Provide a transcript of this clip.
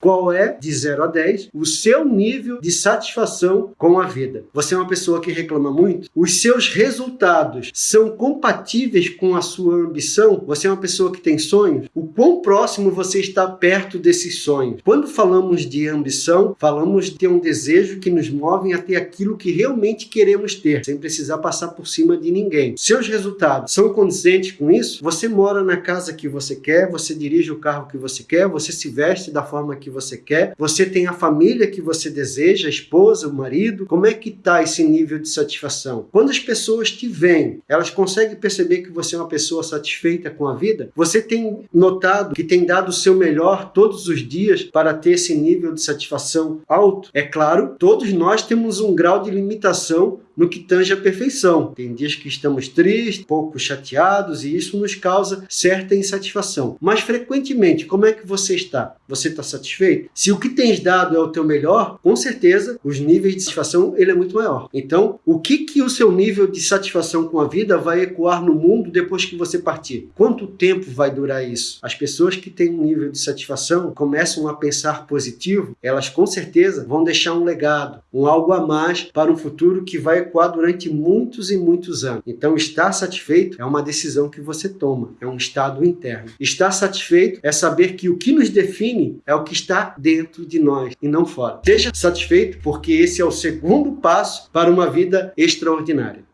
qual é, de 0 a 10, o seu nível de satisfação com a vida. Você é uma pessoa que reclama muito? Os seus resultados são compatíveis com a sua ambição? Você é uma pessoa que tem sonhos? O quão próximo você está perto desses sonhos? Quando falamos de ambição, falamos de ter um desejo que nos move a ter aquilo que realmente queremos ter, sem precisar passar por cima de ninguém. Seus resultados são condizentes com isso? Você mora na casa que você quer, você dirige o carro que você quer, você se veste da forma que você quer, você tem a família que você deseja, a esposa, o marido. Como é que está esse nível de satisfação? Quando as pessoas te veem, elas conseguem perceber que você é uma pessoa satisfeita com a vida? Você tem notado que tem dado o seu melhor todos os dias para ter esse nível de satisfação alto? É claro, todos nós temos um grau de limitação no que tange a perfeição. Tem dias que estamos tristes, pouco chateados e isso nos causa certa insatisfação. Mas frequentemente, como é que você está? Você está satisfeito? Se o que tens dado é o teu melhor, com certeza os níveis de satisfação ele é muito maior. Então, o que que o seu nível de satisfação com a vida vai ecoar no mundo depois que você partir? Quanto tempo vai durar isso? As pessoas que têm um nível de satisfação começam a pensar positivo, elas com certeza vão deixar um legado, um algo a mais para um futuro que vai ecoar durante muitos e muitos anos. Então, estar satisfeito é uma decisão que você toma, é um estado interno. Estar satisfeito é saber que o que nos define é o que está dentro de nós e não fora. Seja satisfeito porque esse é o segundo passo para uma vida extraordinária.